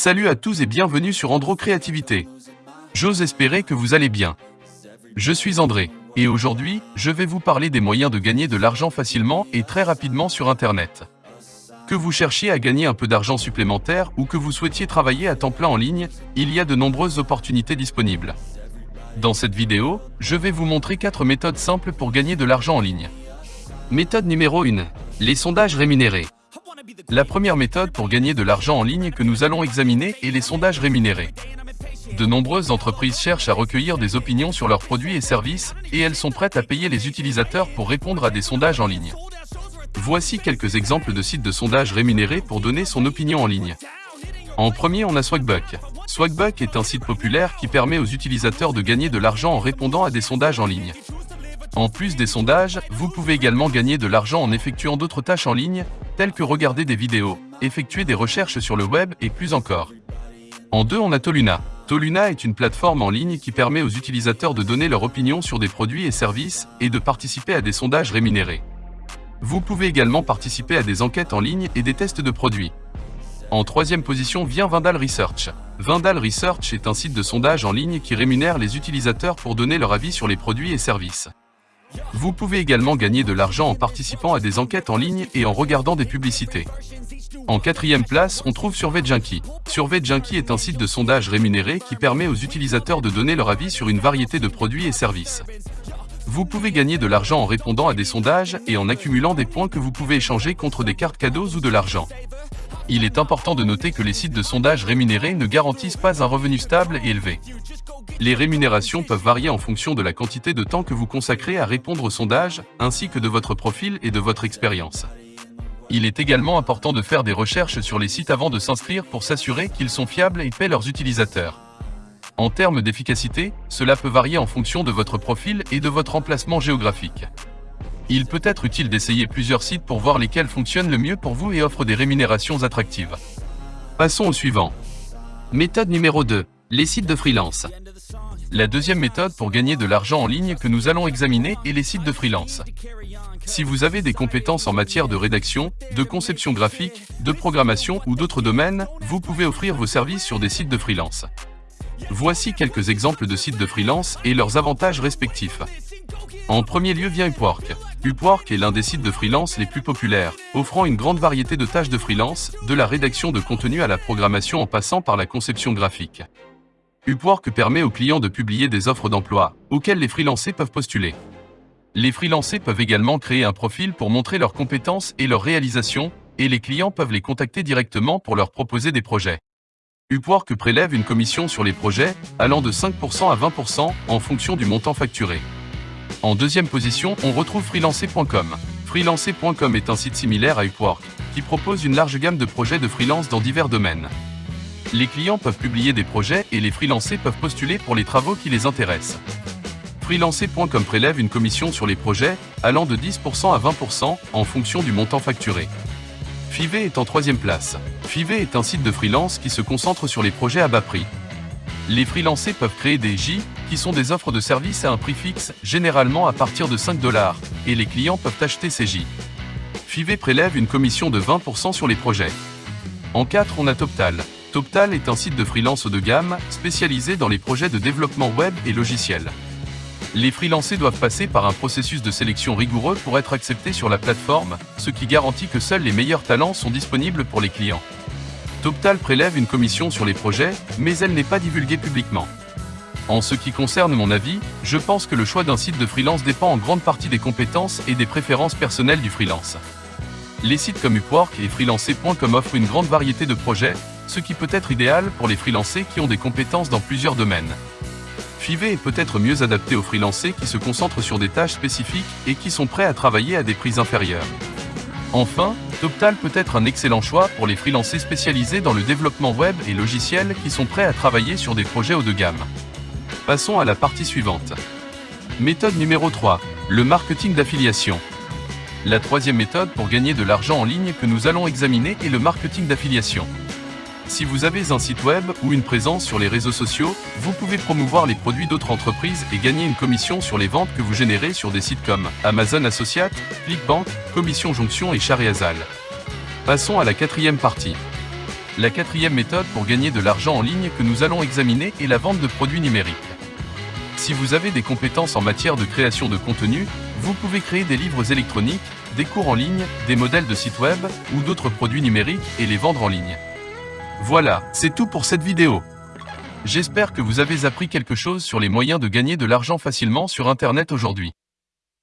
Salut à tous et bienvenue sur Andro Créativité. J'ose espérer que vous allez bien. Je suis André, et aujourd'hui, je vais vous parler des moyens de gagner de l'argent facilement et très rapidement sur Internet. Que vous cherchiez à gagner un peu d'argent supplémentaire ou que vous souhaitiez travailler à temps plein en ligne, il y a de nombreuses opportunités disponibles. Dans cette vidéo, je vais vous montrer 4 méthodes simples pour gagner de l'argent en ligne. Méthode numéro 1. Les sondages rémunérés. La première méthode pour gagner de l'argent en ligne que nous allons examiner est les sondages rémunérés. De nombreuses entreprises cherchent à recueillir des opinions sur leurs produits et services, et elles sont prêtes à payer les utilisateurs pour répondre à des sondages en ligne. Voici quelques exemples de sites de sondages rémunérés pour donner son opinion en ligne. En premier, on a Swagbuck. Swagbuck est un site populaire qui permet aux utilisateurs de gagner de l'argent en répondant à des sondages en ligne. En plus des sondages, vous pouvez également gagner de l'argent en effectuant d'autres tâches en ligne, telles que regarder des vidéos, effectuer des recherches sur le web et plus encore. En deux, on a Toluna. Toluna est une plateforme en ligne qui permet aux utilisateurs de donner leur opinion sur des produits et services et de participer à des sondages rémunérés. Vous pouvez également participer à des enquêtes en ligne et des tests de produits. En troisième position vient Vindal Research. Vindal Research est un site de sondage en ligne qui rémunère les utilisateurs pour donner leur avis sur les produits et services. Vous pouvez également gagner de l'argent en participant à des enquêtes en ligne et en regardant des publicités. En quatrième place, on trouve SurveyJunkie. SurveyJunkie est un site de sondage rémunéré qui permet aux utilisateurs de donner leur avis sur une variété de produits et services. Vous pouvez gagner de l'argent en répondant à des sondages et en accumulant des points que vous pouvez échanger contre des cartes cadeaux ou de l'argent. Il est important de noter que les sites de sondage rémunérés ne garantissent pas un revenu stable et élevé. Les rémunérations peuvent varier en fonction de la quantité de temps que vous consacrez à répondre aux sondages, ainsi que de votre profil et de votre expérience. Il est également important de faire des recherches sur les sites avant de s'inscrire pour s'assurer qu'ils sont fiables et paient leurs utilisateurs. En termes d'efficacité, cela peut varier en fonction de votre profil et de votre emplacement géographique. Il peut être utile d'essayer plusieurs sites pour voir lesquels fonctionnent le mieux pour vous et offrent des rémunérations attractives. Passons au suivant. Méthode numéro 2. Les sites de freelance. La deuxième méthode pour gagner de l'argent en ligne que nous allons examiner est les sites de freelance. Si vous avez des compétences en matière de rédaction, de conception graphique, de programmation ou d'autres domaines, vous pouvez offrir vos services sur des sites de freelance. Voici quelques exemples de sites de freelance et leurs avantages respectifs. En premier lieu vient Upwork. Upwork est l'un des sites de freelance les plus populaires, offrant une grande variété de tâches de freelance, de la rédaction de contenu à la programmation en passant par la conception graphique. Upwork permet aux clients de publier des offres d'emploi, auxquelles les freelancers peuvent postuler. Les freelancers peuvent également créer un profil pour montrer leurs compétences et leurs réalisations, et les clients peuvent les contacter directement pour leur proposer des projets. Upwork prélève une commission sur les projets, allant de 5% à 20% en fonction du montant facturé. En deuxième position, on retrouve freelancer.com. Freelancer.com est un site similaire à Upwork, qui propose une large gamme de projets de freelance dans divers domaines. Les clients peuvent publier des projets et les freelancers peuvent postuler pour les travaux qui les intéressent. Freelancer.com prélève une commission sur les projets, allant de 10% à 20% en fonction du montant facturé. Five est en troisième place. Five est un site de freelance qui se concentre sur les projets à bas prix. Les freelancers peuvent créer des J, qui sont des offres de services à un prix fixe, généralement à partir de 5 dollars, et les clients peuvent acheter ces J. Five prélève une commission de 20% sur les projets. En 4, on a Toptal. Toptal est un site de freelance haut de gamme, spécialisé dans les projets de développement web et logiciels. Les freelancers doivent passer par un processus de sélection rigoureux pour être acceptés sur la plateforme, ce qui garantit que seuls les meilleurs talents sont disponibles pour les clients. Toptal prélève une commission sur les projets, mais elle n'est pas divulguée publiquement. En ce qui concerne mon avis, je pense que le choix d'un site de freelance dépend en grande partie des compétences et des préférences personnelles du freelance. Les sites comme Upwork et freelancer.com offrent une grande variété de projets, ce qui peut être idéal pour les freelancers qui ont des compétences dans plusieurs domaines. Five est peut-être mieux adapté aux freelancers qui se concentrent sur des tâches spécifiques et qui sont prêts à travailler à des prix inférieurs. Enfin, Toptal peut être un excellent choix pour les freelancers spécialisés dans le développement web et logiciel qui sont prêts à travailler sur des projets haut de gamme. Passons à la partie suivante. Méthode numéro 3. Le marketing d'affiliation. La troisième méthode pour gagner de l'argent en ligne que nous allons examiner est le marketing d'affiliation. Si vous avez un site web ou une présence sur les réseaux sociaux, vous pouvez promouvoir les produits d'autres entreprises et gagner une commission sur les ventes que vous générez sur des sites comme Amazon Associate, ClickBank, Commission Jonction et Charréazal. Passons à la quatrième partie. La quatrième méthode pour gagner de l'argent en ligne que nous allons examiner est la vente de produits numériques. Si vous avez des compétences en matière de création de contenu, vous pouvez créer des livres électroniques, des cours en ligne, des modèles de sites web ou d'autres produits numériques et les vendre en ligne. Voilà, c'est tout pour cette vidéo. J'espère que vous avez appris quelque chose sur les moyens de gagner de l'argent facilement sur Internet aujourd'hui.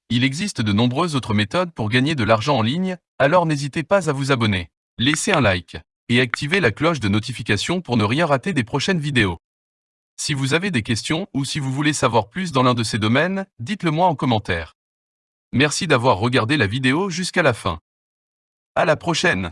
Il existe de nombreuses autres méthodes pour gagner de l'argent en ligne, alors n'hésitez pas à vous abonner, laisser un like et activer la cloche de notification pour ne rien rater des prochaines vidéos. Si vous avez des questions ou si vous voulez savoir plus dans l'un de ces domaines, dites-le moi en commentaire. Merci d'avoir regardé la vidéo jusqu'à la fin. À la prochaine